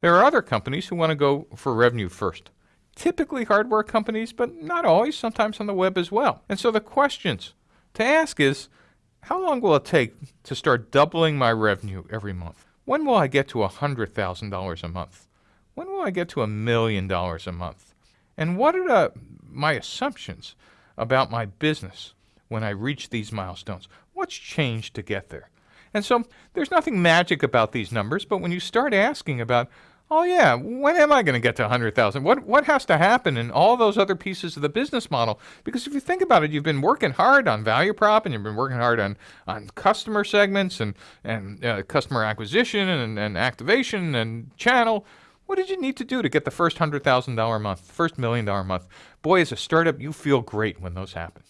There are other companies who want to go for revenue first. Typically hardware companies, but not always, sometimes on the web as well. And so the questions to ask is, how long will it take to start doubling my revenue every month? When will I get to $100,000 a month? When will I get to a million dollars a month? And what are the, my assumptions about my business when I reach these milestones? What's changed to get there? And so there's nothing magic about these numbers, but when you start asking about, oh yeah, when am I going to get to 100,000? What what has to happen in all those other pieces of the business model? Because if you think about it, you've been working hard on value prop and you've been working hard on on customer segments and and uh, customer acquisition and, and activation and channel. What did you need to do to get the first $100,000 a month, first million dollar a month? Boy, as a startup, you feel great when those happen.